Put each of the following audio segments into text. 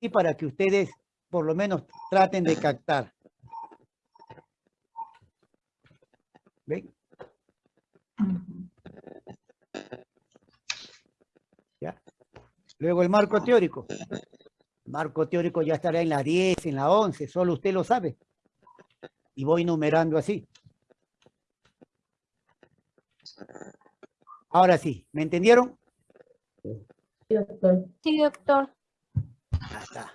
y para que ustedes por lo menos traten de captar. ¿Ven? ¿Ya? Luego el marco teórico. El marco teórico ya estará en la 10, en la 11, solo usted lo sabe. Y voy numerando así. Ahora sí, ¿me entendieron? Sí, doctor. Sí, doctor. Está.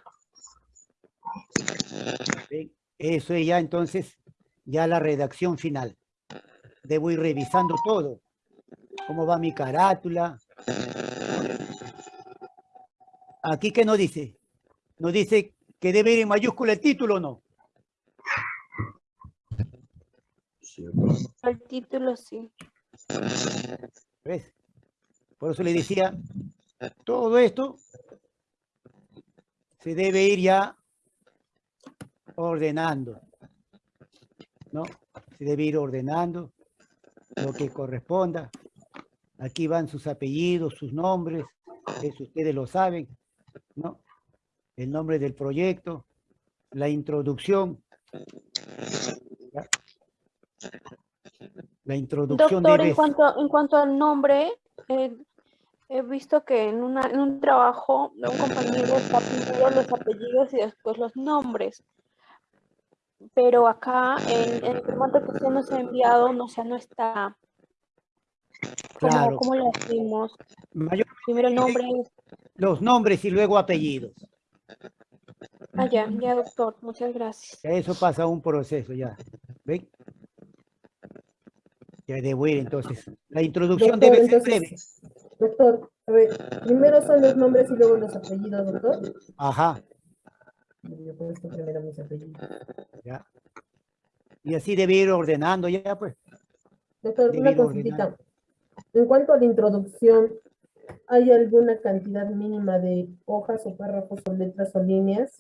Eso es ya entonces, ya la redacción final. Debo ir revisando todo. ¿Cómo va mi carátula? Aquí que no dice. No dice que debe ir en mayúscula el título, ¿no? El título sí. ¿Ves? Por eso le decía, todo esto se debe ir ya ordenando, ¿no? Se debe ir ordenando lo que corresponda. Aquí van sus apellidos, sus nombres, eso ustedes lo saben, ¿no? El nombre del proyecto, la introducción. ¿ya? La introducción Doctor, debe... en cuanto, en cuanto al nombre, eh, he visto que en, una, en un trabajo de un compañero está primero los apellidos y después los nombres. Pero acá, en, en el formato que usted nos ha enviado, no, o sea, no está. ¿Cómo, Claro. cómo lo hacemos? mayor- Primero el nombre. los nombres y luego apellidos. Ah, ya, ya, doctor. Muchas gracias. Eso pasa un proceso ya. ¿Ven? Ya debo ir entonces. La introducción Doctor, debe ser breve. Doctor, a ver, primero son los nombres y luego los apellidos, doctor. Ajá, Yo pongo esto primero mis apellidos. ya. Y así debe ir ordenando ya, pues. Doctor, Debe una consultita. En cuanto a la introducción, ¿hay alguna cantidad mínima de hojas o párrafos o letras o líneas?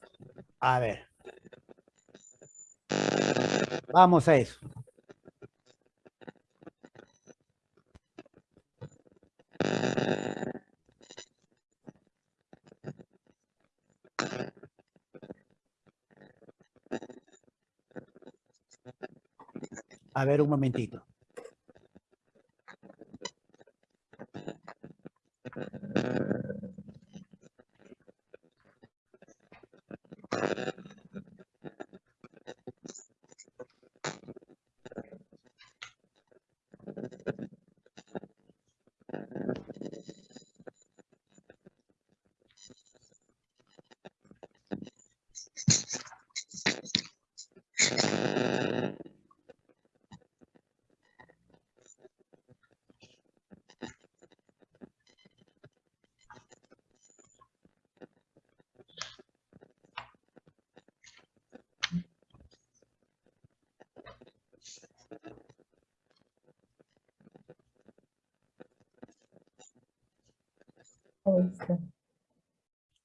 A ver. Vamos a eso. A ver un momentito.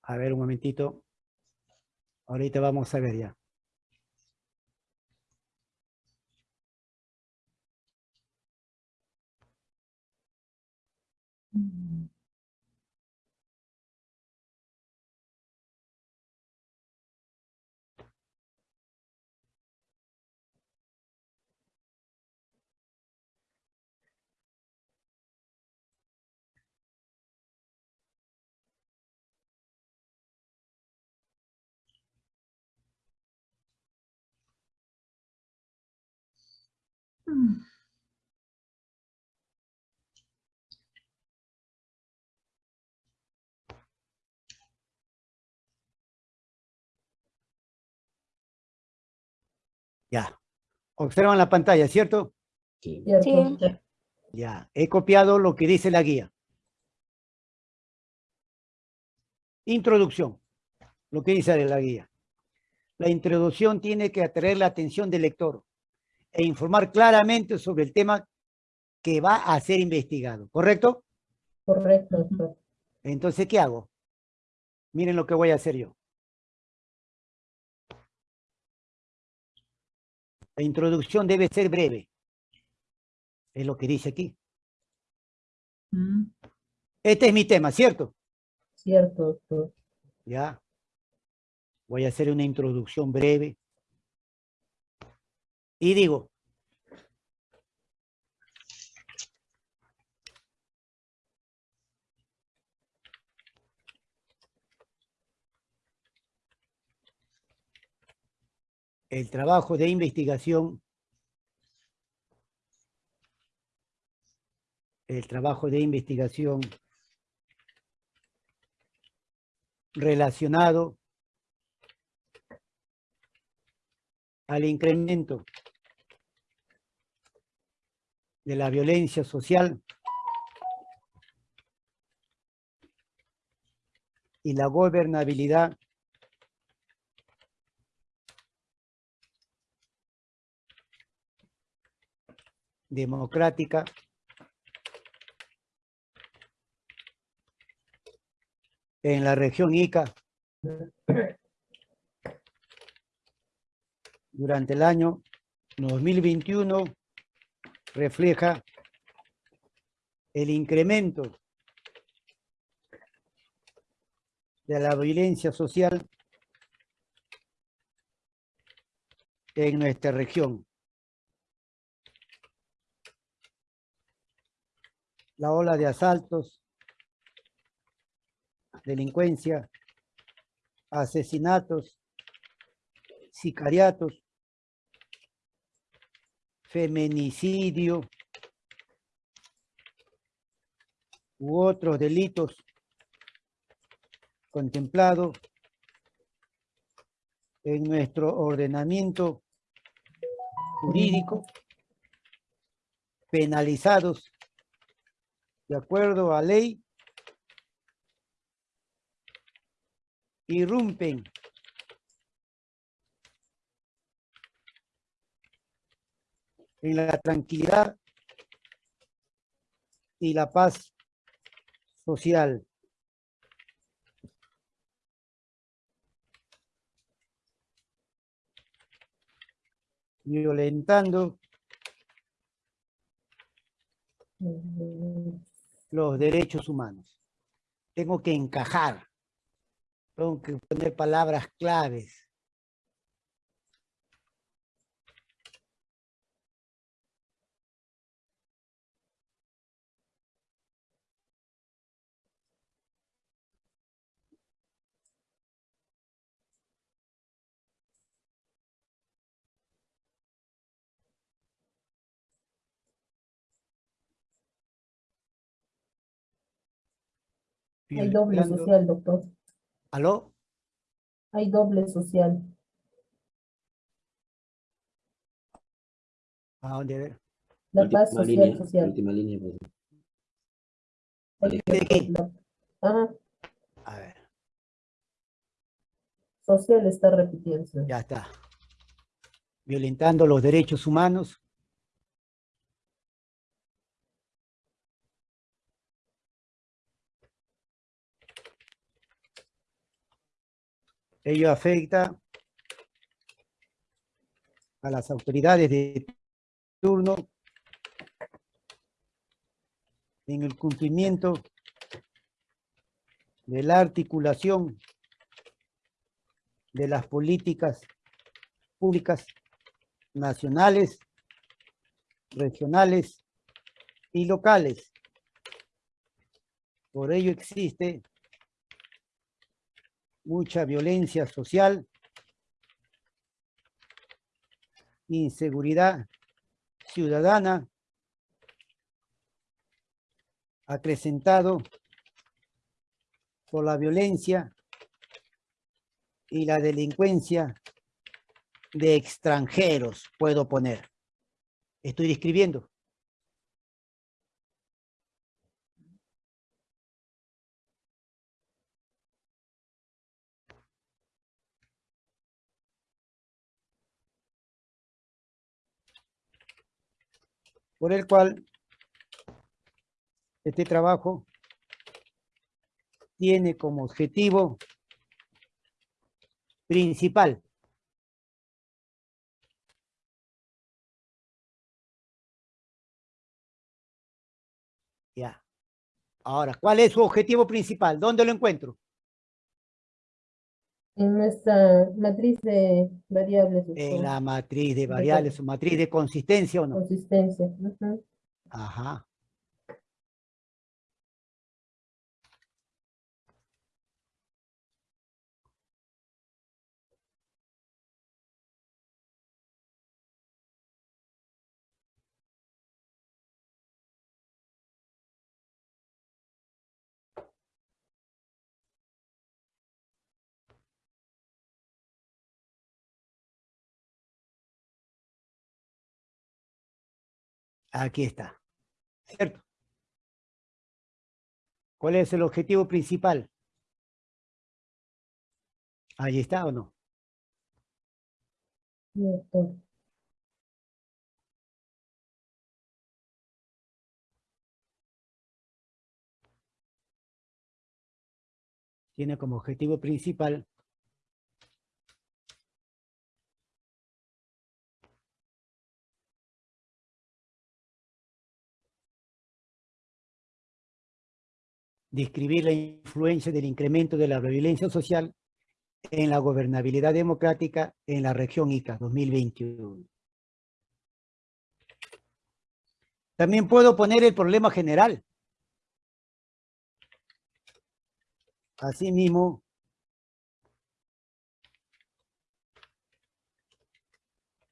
A ver un momentito. Ahorita vamos a ver ya. Ya. Observan la pantalla, ¿cierto? Sí. Ya. He copiado lo que dice la guía. Introducción. Lo que dice la guía. La introducción tiene que atraer la atención del lector e informar claramente sobre el tema que va a ser investigado. ¿Correcto? Correcto, doctor. Entonces, ¿qué hago? Miren lo que voy a hacer yo. La introducción debe ser breve. Es lo que dice aquí. Mm. Este es mi tema, ¿cierto? Cierto, doctor. Ya. Voy a hacer una introducción breve. Y digo, el trabajo de investigación, el trabajo de investigación relacionado al incremento de la violencia social y la gobernabilidad democrática en la región Ica durante el año 2021 refleja el incremento de la violencia social en nuestra región. La ola de asaltos, delincuencia, asesinatos, sicariatos, feminicidio u otros delitos contemplados en nuestro ordenamiento jurídico, penalizados de acuerdo a ley, irrumpen en la tranquilidad y la paz social. violentando los derechos humanos. Tengo que encajar, tengo que poner palabras claves. Hay doble social, doctor. ¿Aló? Hay doble social. ¿A dónde? A ver. La paz social, línea, social. última línea, pues. Ajá, A ver, social está repitiendo. ya está. Violentando los derechos humanos. Ello afecta a las autoridades de turno en el cumplimiento de la articulación de las políticas públicas nacionales, regionales y locales. Por ello existe mucha violencia social, inseguridad ciudadana, acrecentado por la violencia y la delincuencia de extranjeros, puedo poner. Estoy describiendo. Por el cual este trabajo tiene como objetivo principal Ya. Ahora, ¿cuál es su objetivo principal? ¿Dónde lo encuentro? En nuestra matriz de variables. En la matriz de variables o matriz de consistencia o no. Consistencia. ujú. Ajá. Aquí está. ¿Cierto? ¿Cuál es el objetivo principal? Ahí está o no. Tiene como objetivo principal describir la influencia del incremento de la violencia social en la gobernabilidad democrática en la región ICA 2021. También puedo poner el problema general. Asimismo,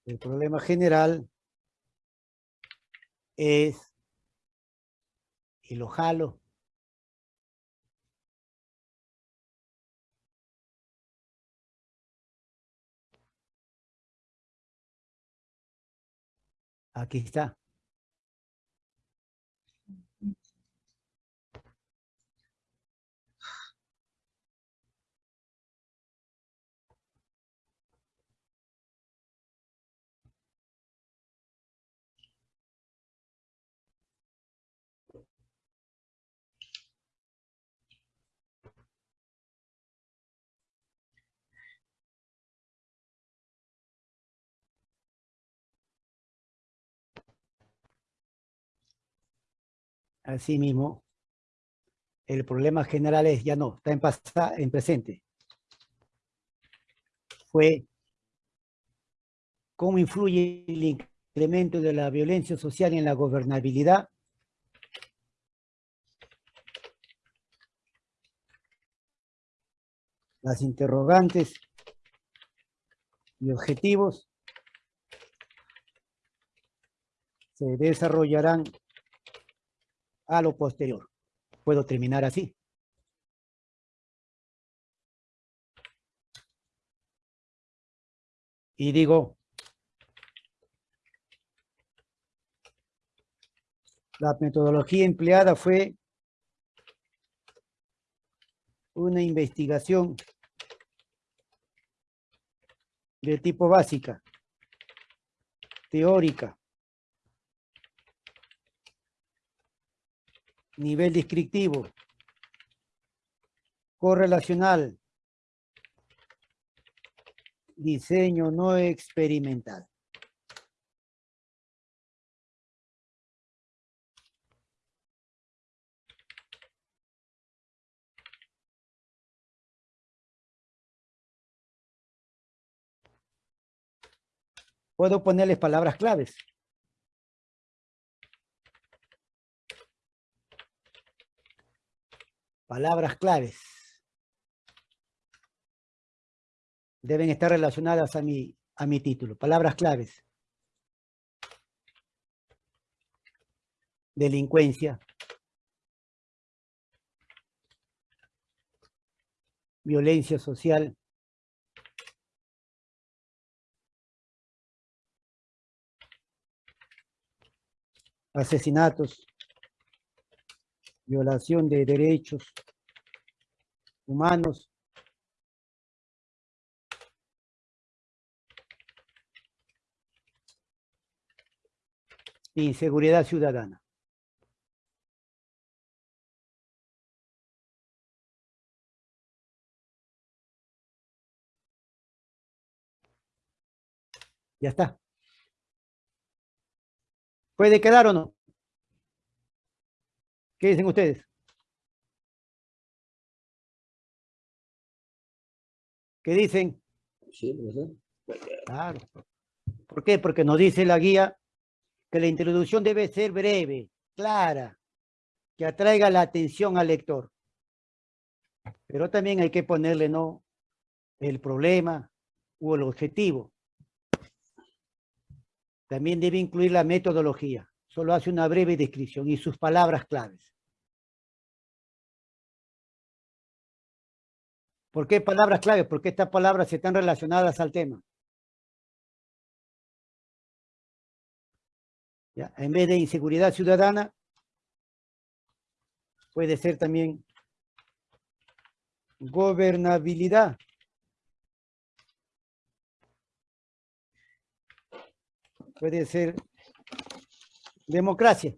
el problema general es, y lo jalo, Aquí está. Asimismo, el problema general es, ya no, está en, pasa- en presente. Fue cómo influye el incremento de la violencia social en la gobernabilidad las interrogantes y objetivos se desarrollarán a lo posterior. Puedo terminar así. Y digo, la metodología empleada fue una investigación de tipo básica, teórica, nivel descriptivo, correlacional, diseño no experimental. Puedo ponerles palabras claves. Palabras claves. Deben estar relacionadas a mi, a mi título. Palabras claves. Delincuencia. Violencia social. Asesinatos violación de derechos humanos, inseguridad ciudadana. Ya está. ¿Puede quedar o no? ¿Qué dicen ustedes? ¿Qué dicen? Sí, profesor. Claro. ¿Por qué? Porque nos dice la guía que la introducción debe ser breve, clara, que atraiga la atención al lector. Pero también hay que ponerle, ¿no? El problema o el objetivo. También debe incluir la metodología. Solo hace una breve descripción y sus palabras claves. ¿Por qué palabras claves? Porque estas palabras están relacionadas al tema. En vez de inseguridad ciudadana, puede ser también gobernabilidad. Puede ser democracia.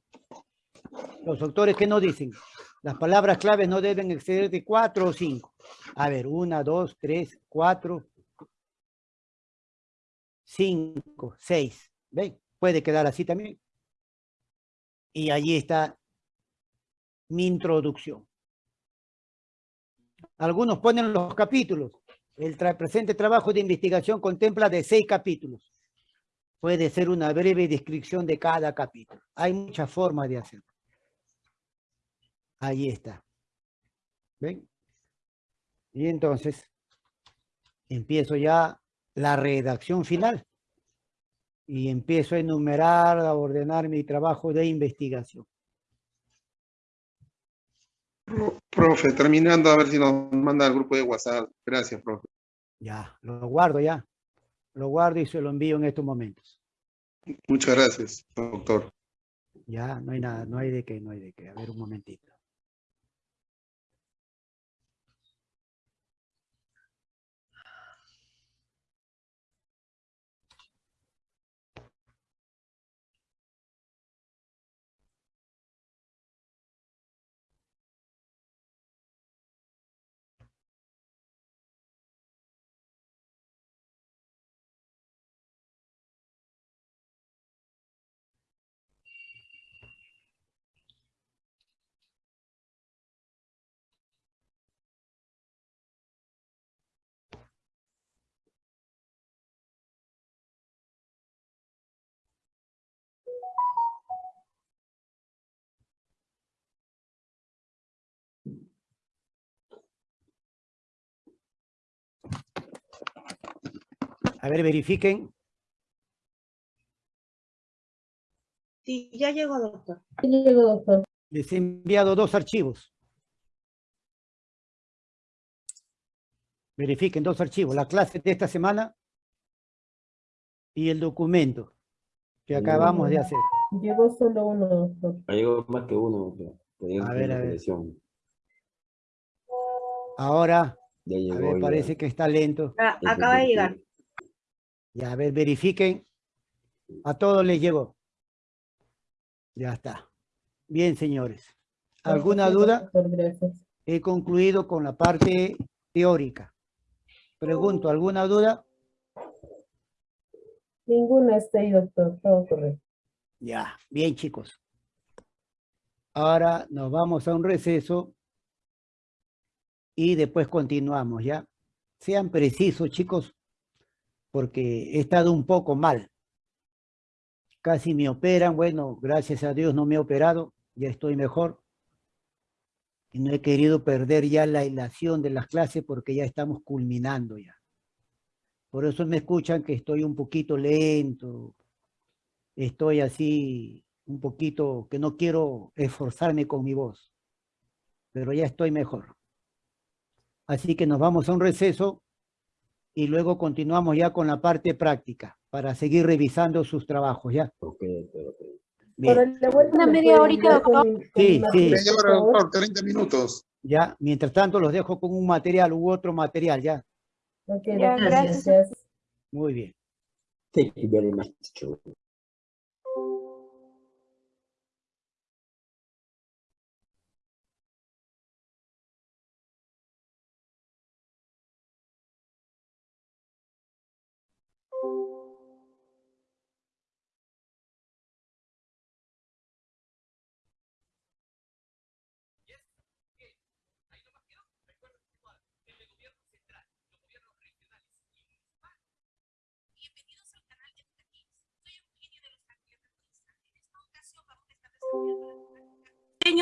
Los autores que no dicen, las palabras claves no deben exceder de cuatro o cinco. A ver, una, dos, tres, cuatro, cinco, seis. ¿Ven? Puede quedar así también. Y allí está mi introducción. Algunos ponen los capítulos. El presente trabajo de investigación contempla de seis capítulos. Puede ser una breve descripción de cada capítulo. Hay muchas formas de hacerlo. Ahí está. ¿Ven? Y entonces, empiezo ya la redacción final. Y empiezo a enumerar, a ordenar mi trabajo de investigación. Profe, terminando, a ver si nos manda al grupo de WhatsApp. Gracias, profe. Ya, lo guardo ya. Lo guardo y se lo envío en estos momentos. Muchas gracias, doctor. Ya, no hay nada, no hay de qué, no hay de qué. A ver un momentito. A ver, verifiquen. Sí, ya llegó, doctor. Sí, llegó, doctor. Les he enviado dos archivos. Verifiquen dos archivos, la clase de esta semana y el documento que acabamos de hacer. Llegó solo uno, doctor. Ha llegado más que uno. doctor. A ver, a ver. Ahora, Ya a llegó. ver, ya. parece que está lento. Ah, Acaba de llegar. Ya, a ver, verifiquen. A todos les llegó. Ya está. Bien, señores. ¿Alguna duda? He concluido con la parte teórica. Pregunto, ¿alguna duda? Ninguna está ahí, doctor. Todo correcto. Ya, bien chicos. Ahora nos vamos a un receso y después continuamos, ¿ya? Sean precisos, chicos, porque he estado un poco mal. Casi me operan, bueno, gracias a Dios no me he operado, ya estoy mejor. Y no he querido perder ya la ilación de las clases porque ya estamos culminando ya. Por eso me escuchan que estoy un poquito lento, estoy así un poquito que no quiero esforzarme con mi voz, pero ya estoy mejor. Así que nos vamos a un receso y luego continuamos ya con la parte práctica para seguir revisando sus trabajos, ¿ya? Ok, ok. Bien, Una me media horita, doctor. Sí, sí. Media hora, doctor, 30 minutos. ya, mientras tanto los dejo con un material u otro material, ¿ya? Ok, Ya, gracias. gracias. Muy bien. Thank you very much,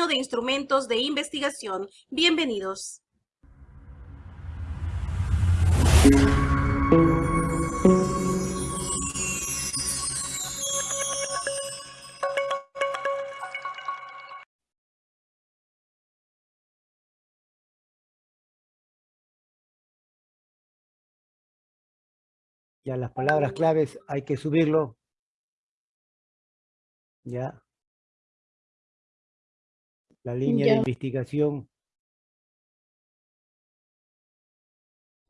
de instrumentos de investigación. Bienvenidos. Ya las palabras claves hay que subirlo. Ya. La línea de investigación.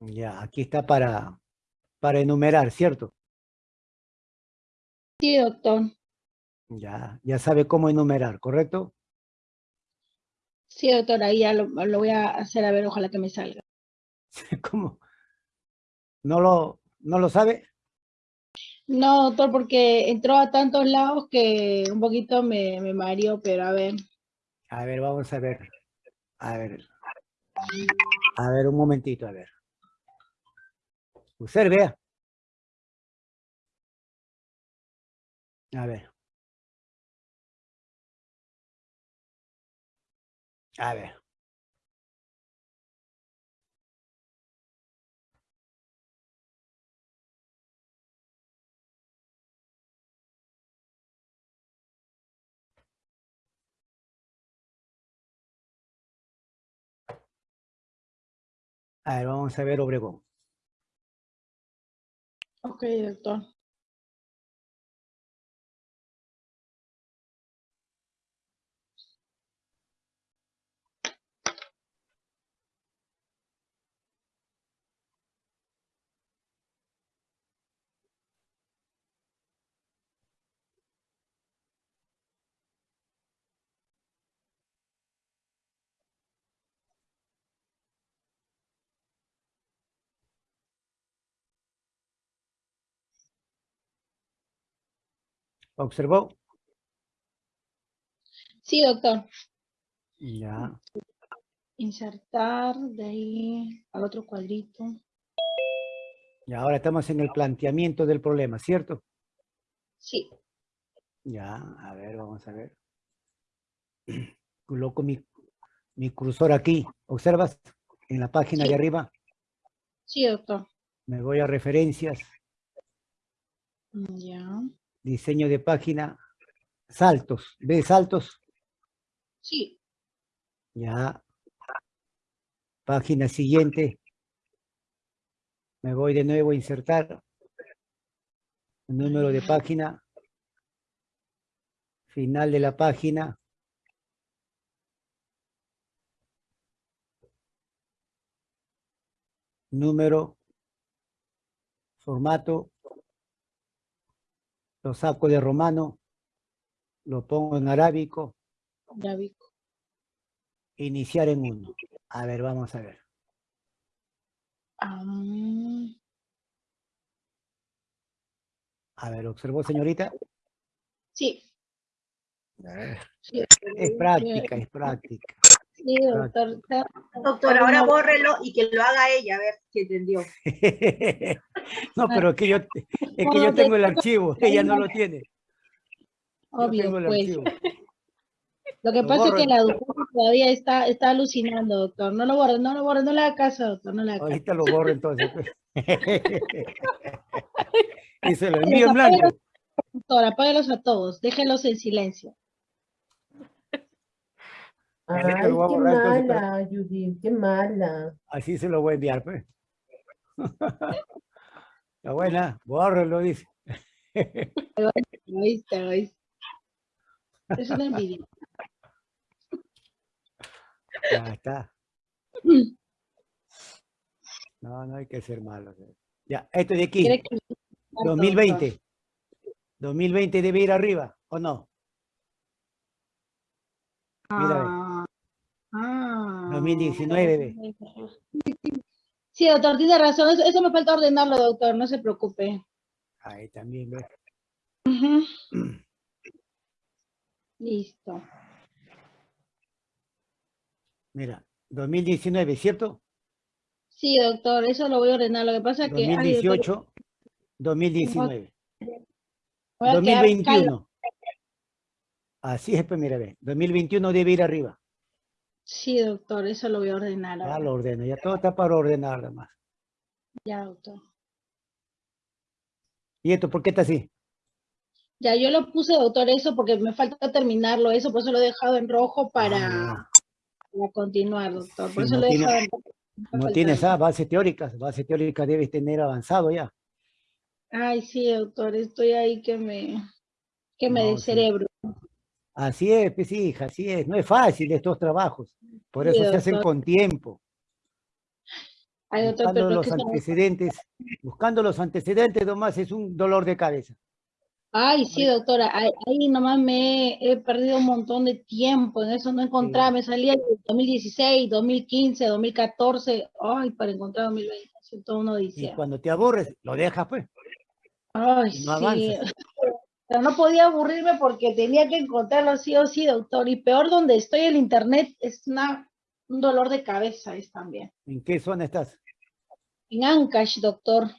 Ya, aquí está para, para enumerar, ¿cierto? Sí, doctor. Ya, ya sabe cómo enumerar, ¿correcto? Sí, doctor, ahí ya lo, lo voy a hacer a ver, ojalá que me salga. ¿Cómo? ¿No lo, no lo sabe? No, doctor, porque entró a tantos lados que un poquito me, me mareó, pero a ver. A ver, vamos a ver. A ver. A ver, un momentito, a ver. Usted vea. A ver. A ver. A ver, vamos a ver Obregón. Ok, doctor. ¿Observó? Sí, doctor. Ya. Insertar de ahí al otro cuadrito. Y ahora estamos en el planteamiento del problema, ¿cierto? Sí. Ya, a ver, vamos a ver. Coloco mi, mi cursor aquí. ¿Observas? En la página Sí. de arriba. Sí, doctor. Me voy a referencias, Mm, Ya. Diseño de página, saltos. ¿Ves saltos? Sí. Ya. Página siguiente. Me voy de nuevo a insertar. Número de página. Final de la página. Número. Formato. Lo saco de romano. Lo pongo en arábico. Vi. Iniciar en uno. A ver, vamos a ver. Ah, A ver, ¿observó, señorita? sí, Es práctica, es práctica. Sí, doctor. Doctor, ahora bórrelo y que lo haga ella, a ver si entendió. No, pero es que yo, es que yo tengo el archivo, ella no lo tiene. Obvio, tengo el pues. archivo. Lo que Lo pasa es que la doctora todavía está, está alucinando, doctor. No lo borre, no lo borre, no le haga caso, doctor, no le haga caso. Ahorita lo borro entonces. pues. Y se lo envío en blanco. Doctor, apáguelos a todos, déjenlos en silencio. Ay, qué lo voy a borrar, entonces, pero- mala, Judith, qué mala. Así se lo voy a enviar, pues. La buena, bórralo, dice. Oíste, oíste. Es una envidia. Ya está. No, no hay que ser malo. Ya, esto de aquí. Quiere que- 2020. 2020 debe ir arriba, ¿o no? Mira. Ah, ah. 2019, ve. Sí, doctor, tiene razón. Eso, eso me falta ordenarlo, doctor, no se preocupe. Ahí también. Listo. Mira, 2019, ¿cierto? Sí, doctor, eso lo voy a ordenar. Lo que pasa es que... ay, doctor, 2018, 2019. voy a quedar calva. 2021. Así es, pues mira, ve. 2021 debe ir arriba. Sí, doctor, eso lo voy a ordenar Ya ahora. lo ordeno, ya todo está para ordenar, además. Ya, doctor. ¿Y esto por qué está así? Ya, yo lo puse, doctor, eso porque me falta terminarlo, eso, por eso lo he dejado en rojo para, Ah, para continuar, doctor. Por Sí, eso no lo he tiene- dejado en rojo. no tienes eso. ah, bases teóricas. Bases teóricas debes tener avanzado ya. Ay, sí, doctor, estoy ahí que me, que me No, sí. Así es, pues hija, así es. No es fácil estos trabajos. Por Sí, eso se hacen con tiempo. Ay, doctor, Buscando los antecedentes. Buscando los antecedentes nomás es un dolor de cabeza. Ay, sí, doctora, ahí, ahí nomás me he, he perdido un montón de tiempo, en eso no encontraba, me salía el 2016, 2015, 2014, ay, para encontrar 2020, siento uno Y dice, cuando te aburres, lo dejas, pues. ay, y no sí, avanzas. pero no podía aburrirme porque tenía que encontrarlo sí o sí, doctor, y peor donde estoy el internet es una, un dolor de cabeza es también. ¿En qué zona estás? En Ancash, doctor.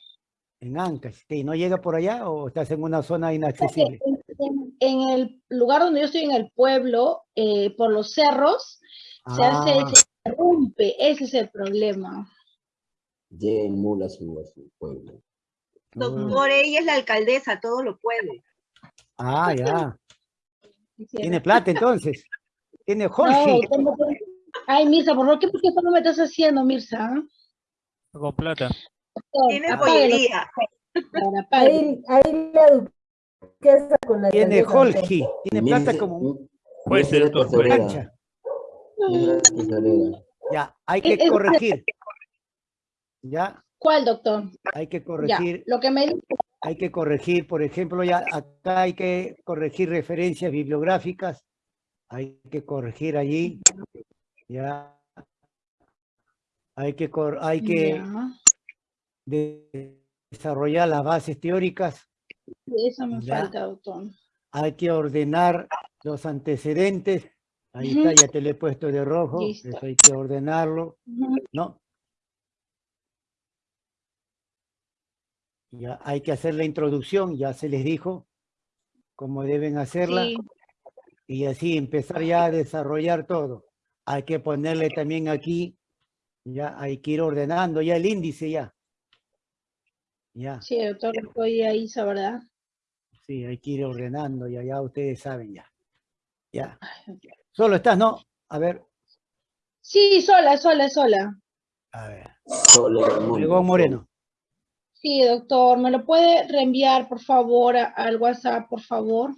En Ancash. ¿Y no llega por allá o estás en una zona inaccesible? En, en- en el lugar donde yo estoy, en el pueblo, eh, por los cerros, se hace, Ah, se interrumpe, ese es el problema. Llega en su, pueblo. Doctor, ella es la alcaldesa, todo lo puede. Ah, ya. Tiene plata entonces. Tiene Jorge. no Ay, Mirza, por ¿qué, qué no me estás haciendo, Mirza? Con plata. Tiene apáguelo. Ahí, ahí la duquesa con la Tiene. Jorge. Tiene plata como un Puede ser, cancha. Ya, hay que corregir. Ya, ¿Cuál, doctor? hay que Ya, corregir. lo que me dice, Hay que corregir, por ejemplo, ya acá hay que corregir referencias bibliográficas. Hay que corregir allí. Ya. Hay que, cor- hay que ya, de- desarrollar las bases teóricas. eso me Ya. falta, doctor. Hay que ordenar los antecedentes. Ahí está, ya te lo he puesto de rojo. Listo. Eso hay que ordenarlo. ¿no? Ya hay que hacer la introducción, ya se les dijo cómo deben hacerla. Sí, y así empezar ya a desarrollar todo. Hay que ponerle también aquí, ya hay que ir ordenando ya el índice ya. Ya, sí, doctor, estoy ahí, esa verdad. sí, hay que ir ordenando ya, ya ustedes saben ya. Ya. Solo estás, ¿no? A ver, Sí, sola, sola, sola. a ver. Solo Obregón Moreno. Sí, doctor, ¿me lo puede reenviar, por favor, a- al WhatsApp, por favor?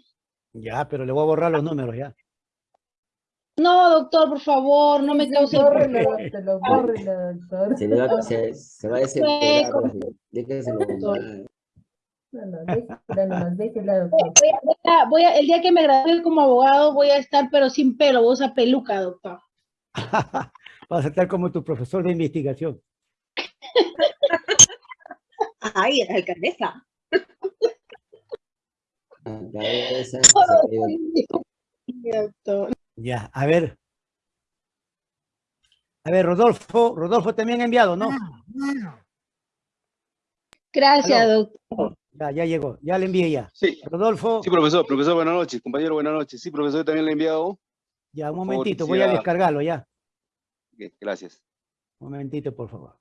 Ya, pero le voy a borrar los números ya. No, doctor, por favor, no me Sí, cause... bórrelo, doctor, bórrelo, doctor. Se, le va, se, se va a desesperar. Déjeselo. No, no, déjela nomás, déjela, doctor. Voy a- voy a- voy a- el día que me gradúe como abogado voy a estar, pero sin pelo, voy a usar peluca, doctor. Vas a estar como tu profesor de investigación. Ay, la alcaldesa. Doctor. Ya, a ver. A ver, Rodolfo, Rodolfo también ha enviado, ¿no? Gracias, Aló. doctor. Ya, ya llegó, ya le envié ya. Sí, Rodolfo, sí, profesor, profesor, buenas noches, compañero, buenas noches. Sí, profesor, también le he enviado. ya, un favor, momentito, voy a descargarlo ya. Ok, Gracias. Un momentito, por favor.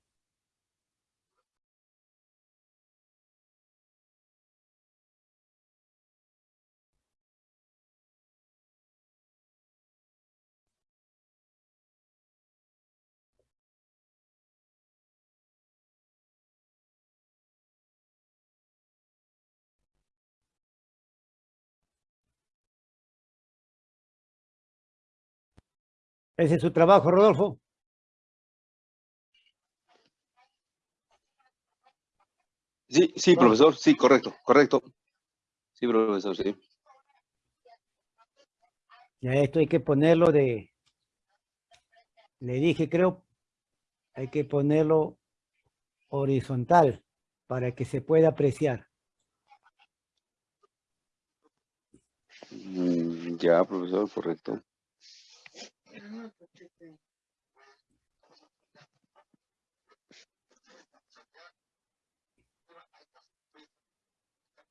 Ese es su trabajo, Rodolfo. Sí, sí, profesor, sí, correcto, correcto. Sí, profesor, sí. Ya esto hay que ponerlo de, le dije, creo, hay que ponerlo horizontal para que se pueda apreciar. Mm, Ya, profesor, correcto.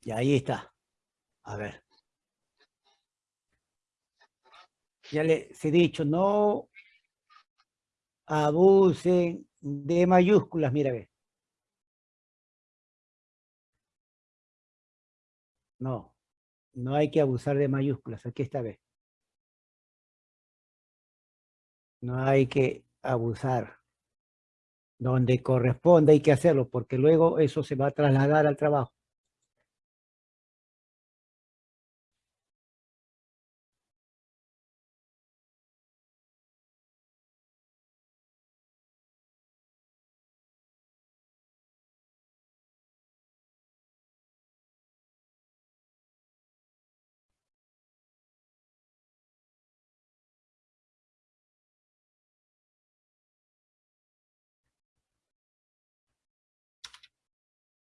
Y ahí está. A ver. Ya les he dicho, no abusen de mayúsculas, mira, ve. No, no hay que abusar de mayúsculas, aquí está, ve. No hay que abusar. Donde corresponde hay que hacerlo, porque luego eso se va a trasladar al trabajo.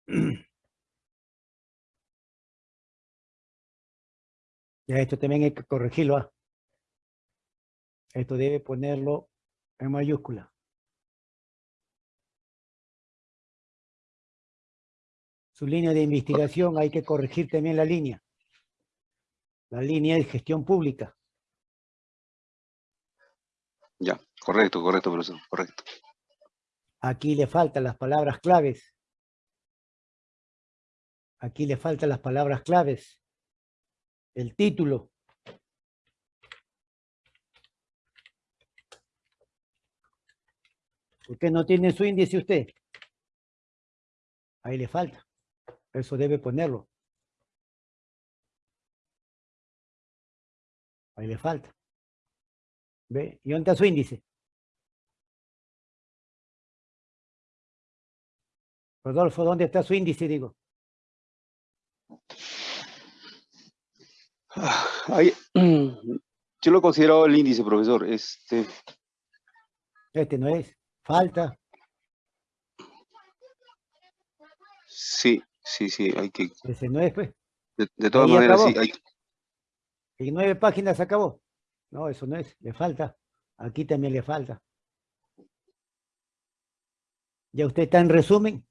Ya esto también hay que corregirlo. ¿ah? Esto debe ponerlo en mayúscula. Su línea de investigación hay que corregir también la línea. La línea de gestión pública. Ya, correcto, correcto, profesor, correcto. Aquí le faltan las palabras claves. Aquí le faltan las palabras claves. El título. ¿Por qué no tiene su índice usted? Ahí le falta. Eso debe ponerlo. Ahí le falta. ¿Ve? ¿Y dónde está su índice? Rodolfo, ¿dónde está su índice, digo? Ah, yo lo considero el índice, profesor. Este, Este no es. Falta. sí, sí, sí, hay que, Ese no es, pues. de, de todas Ahí maneras, acabó. sí, hay, En nueve páginas acabó. No, eso no es. Le falta. Aquí también le falta. ¿Ya usted está en resumen?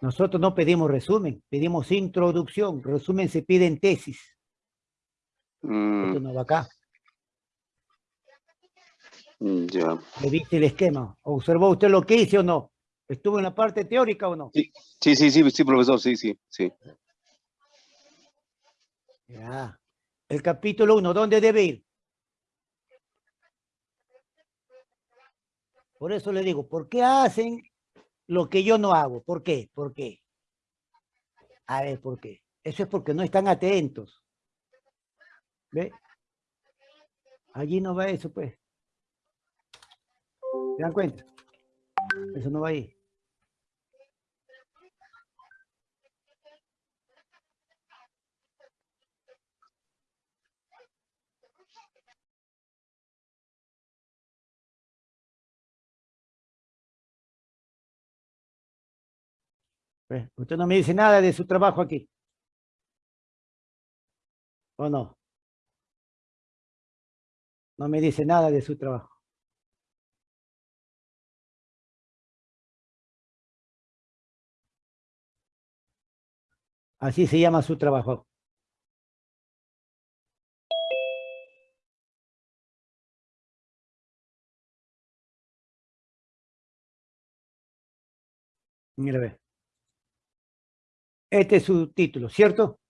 Nosotros no pedimos resumen, pedimos introducción. Resumen se pide en tesis. mm, Esto no va acá. mm, ya. ¿Le viste el esquema? ¿Observó usted lo que hice o no? ¿Estuvo en la parte teórica o no? Sí, sí, sí, sí, profesor, sí, sí, sí. Ya. El capítulo 1, ¿dónde debe ir? Por eso le digo, ¿por qué hacen lo que yo no hago? ¿Por qué? ¿Por qué? A ver, ¿por qué? Eso es porque no están atentos. ¿Ve? Allí no va eso, pues. ¿Se dan cuenta? Eso no va ahí. Ve, Usted no me dice nada de su trabajo aquí. ¿O no? No me dice nada de su trabajo. Así se llama su trabajo. Mira, ve. Este es su título, ¿cierto?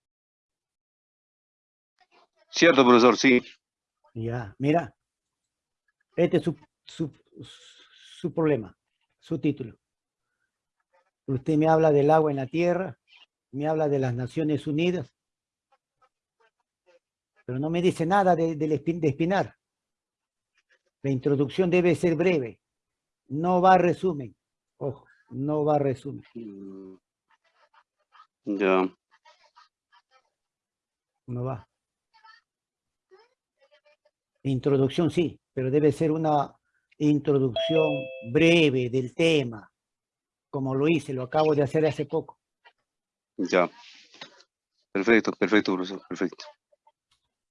Cierto, profesor, sí. Ya, mira. Este es su, su, su problema, su título. Usted me habla del agua en la tierra, me habla de las Naciones Unidas, pero no me dice nada de, del espin- de Espinar. La introducción debe ser breve, no va a resumen. Ojo, no va a resumen. Ya. No va. Introducción sí, pero debe ser una introducción breve del tema, como lo hice, lo acabo de hacer hace poco. Ya. Perfecto, perfecto, profesor, perfecto.